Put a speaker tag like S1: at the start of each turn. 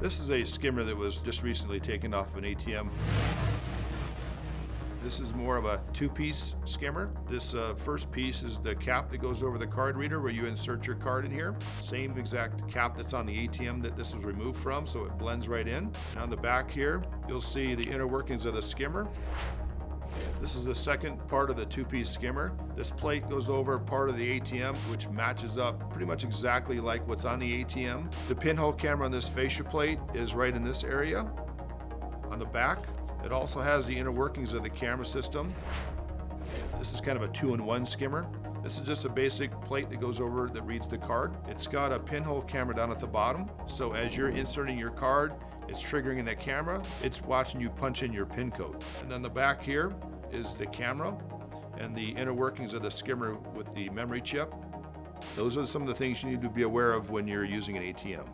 S1: This is a skimmer that was just recently taken off of an ATM. This is more of a two-piece skimmer. This uh, first piece is the cap that goes over the card reader where you insert your card in here. Same exact cap that's on the ATM that this was removed from, so it blends right in. And On the back here, you'll see the inner workings of the skimmer. This is the second part of the two-piece skimmer. This plate goes over part of the ATM, which matches up pretty much exactly like what's on the ATM. The pinhole camera on this fascia plate is right in this area. On the back, it also has the inner workings of the camera system. This is kind of a two-in-one skimmer. This is just a basic plate that goes over that reads the card. It's got a pinhole camera down at the bottom, so as you're inserting your card, it's triggering in that camera, it's watching you punch in your pin code. And then the back here is the camera and the inner workings of the skimmer with the memory chip. Those are some of the things you need to be aware of when you're using an ATM.